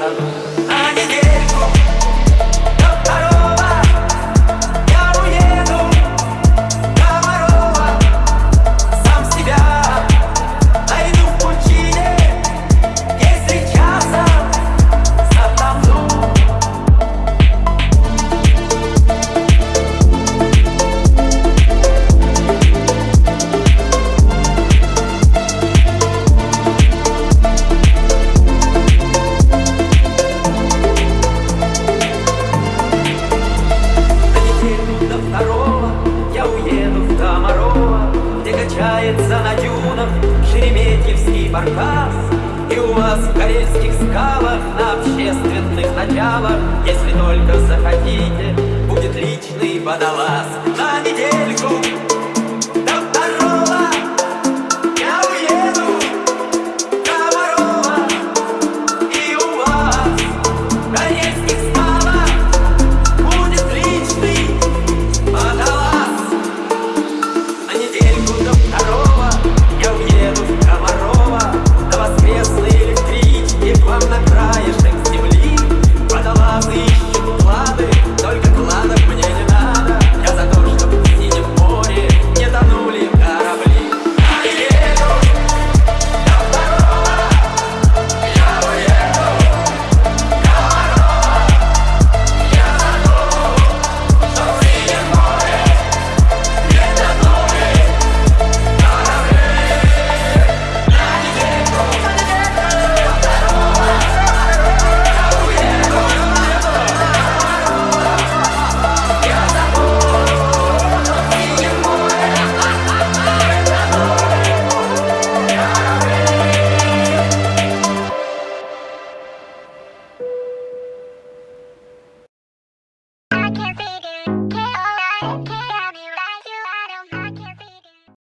hơn качается на дюнах Шереметьевский баркас. И у вас в карельских скалах на общественных началах, Если только захотите, будет личный водолаз. На недельку